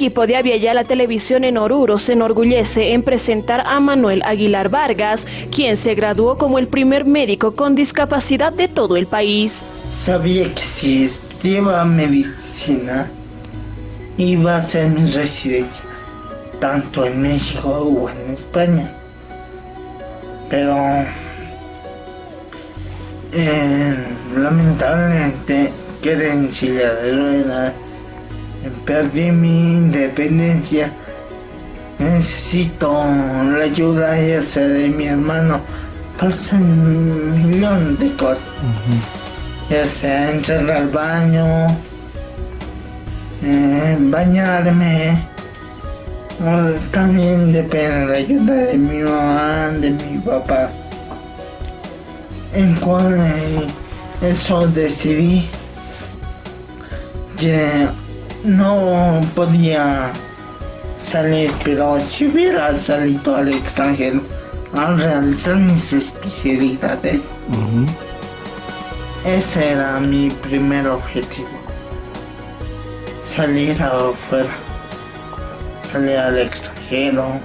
equipo de Aviala Televisión en Oruro se enorgullece en presentar a Manuel Aguilar Vargas, quien se graduó como el primer médico con discapacidad de todo el país. Sabía que si estudiaba medicina iba a ser mi residencia, tanto en México o en España. Pero eh, lamentablemente quedé en silla de ruedas perdí mi independencia. Necesito la ayuda sea de mi hermano un millón de cosas. Ya sea entrar al baño, eh, bañarme. también depende de la ayuda de mi mamá, de mi papá. En cuanto eso decidí que no podía salir, pero si hubiera salido al extranjero a realizar mis especialidades, ese era mi primer objetivo. Salir afuera, salir al extranjero,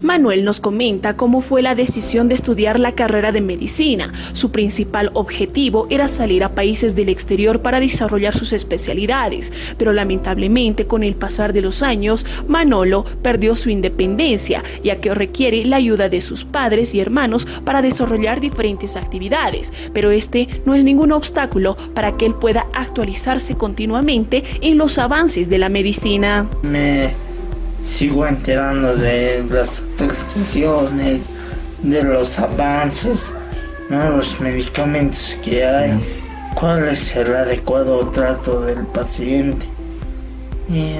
Manuel nos comenta cómo fue la decisión de estudiar la carrera de medicina. Su principal objetivo era salir a países del exterior para desarrollar sus especialidades, pero lamentablemente con el pasar de los años, Manolo perdió su independencia, ya que requiere la ayuda de sus padres y hermanos para desarrollar diferentes actividades, pero este no es ningún obstáculo para que él pueda actualizarse continuamente en los avances de la medicina sigo enterando de las actualizaciones, de los avances, los medicamentos que hay, cuál es el adecuado trato del paciente. Y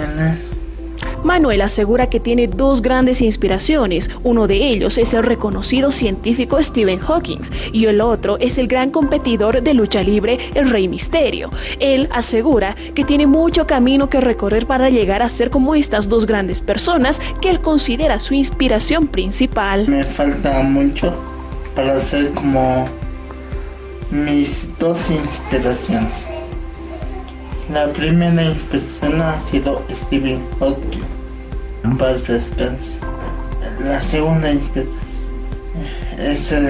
Manuel asegura que tiene dos grandes inspiraciones. Uno de ellos es el reconocido científico Stephen Hawking y el otro es el gran competidor de lucha libre, el Rey Misterio. Él asegura que tiene mucho camino que recorrer para llegar a ser como estas dos grandes personas que él considera su inspiración principal. Me falta mucho para ser como mis dos inspiraciones. La primera inspiración ha sido Stephen Hawking. Paz descanse. La segunda inspiración es el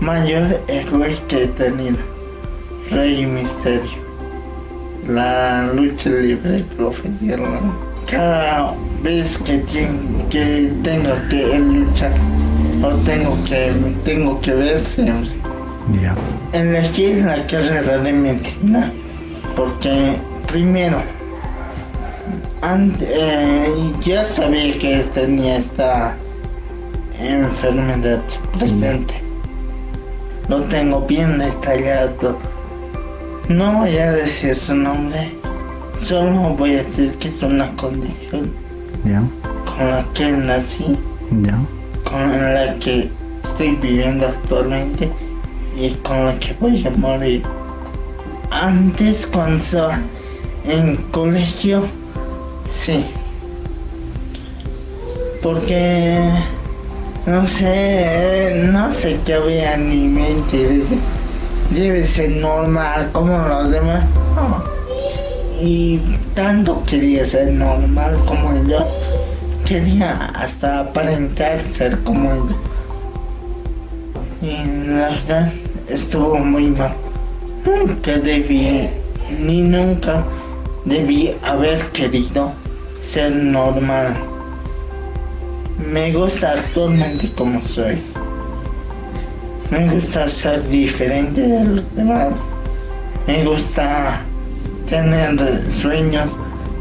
mayor héroe que he tenido. Rey Misterio. La lucha libre profesional. Cada vez que, que tengo que luchar o tengo que, tengo que verse, yeah. elegí la carrera de medicina porque primero eh, ya sabía que tenía esta enfermedad presente. Lo tengo bien detallado. No voy a decir su nombre, solo voy a decir que es una condición con la que nací, con la que estoy viviendo actualmente y con la que voy a morir antes cuando estaba en colegio, sí. Porque no sé, no sé qué había en mi mente. Debe ser normal como los demás. Y tanto quería ser normal como yo. Quería hasta aparentar ser como yo. Y la verdad estuvo muy mal nunca debí, ni nunca debí haber querido ser normal. Me gusta actualmente como soy. Me gusta ser diferente de los demás. Me gusta tener sueños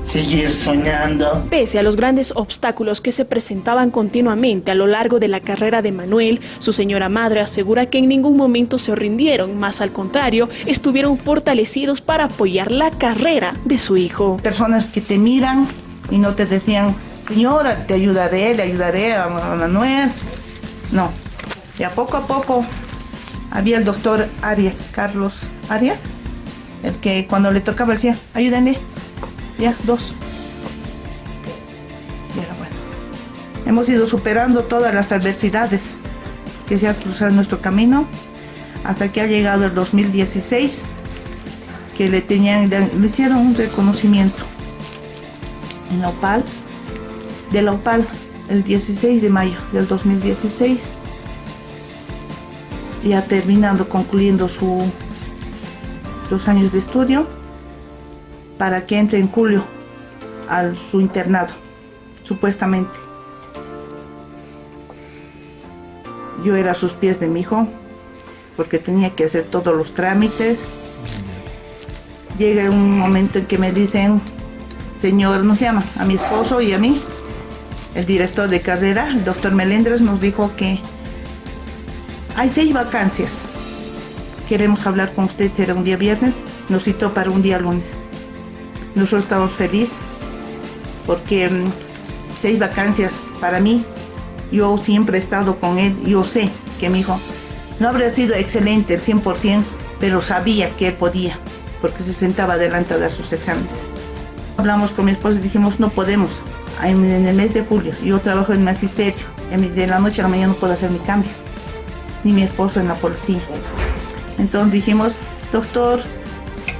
seguir soñando. Pese a los grandes obstáculos que se presentaban continuamente a lo largo de la carrera de Manuel, su señora madre asegura que en ningún momento se rindieron, más al contrario, estuvieron fortalecidos para apoyar la carrera de su hijo. Personas que te miran y no te decían, señora, te ayudaré, le ayudaré a Manuel. No, y a poco a poco había el doctor Arias, Carlos Arias, el que cuando le tocaba decía, ayúdenme, ya, dos. Ya, bueno. Hemos ido superando todas las adversidades que se han cruzado en nuestro camino hasta que ha llegado el 2016 que le tenían le hicieron un reconocimiento en la OPAL, de la OPAL el 16 de mayo del 2016, ya terminando, concluyendo su, los años de estudio, para que entre en julio a su internado, supuestamente. Yo era a sus pies de mi hijo, porque tenía que hacer todos los trámites. Llega un momento en que me dicen, señor, nos llama a mi esposo y a mí, el director de carrera, el doctor Melendres, nos dijo que hay seis vacancias. Queremos hablar con usted, será un día viernes, nos citó para un día lunes. Nosotros estamos felices porque mm, seis vacancias para mí, yo siempre he estado con él, yo sé que mi hijo no habría sido excelente el 100%, pero sabía que él podía, porque se sentaba delante de sus exámenes. Hablamos con mi esposo y dijimos, no podemos, en el mes de julio, yo trabajo en magisterio, de la noche a la mañana no puedo hacer mi cambio, ni mi esposo en la policía. Entonces dijimos, doctor,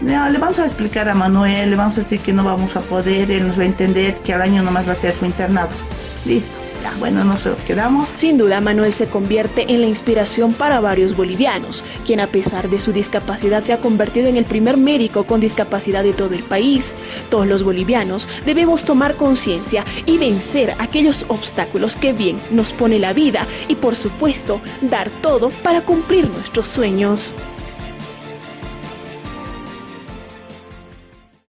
le vamos a explicar a Manuel, le vamos a decir que no vamos a poder, él nos va a entender que al año nomás va a ser su internado. Listo. Ya, bueno, nos quedamos. Sin duda, Manuel se convierte en la inspiración para varios bolivianos, quien a pesar de su discapacidad se ha convertido en el primer médico con discapacidad de todo el país. Todos los bolivianos debemos tomar conciencia y vencer aquellos obstáculos que bien nos pone la vida y por supuesto dar todo para cumplir nuestros sueños.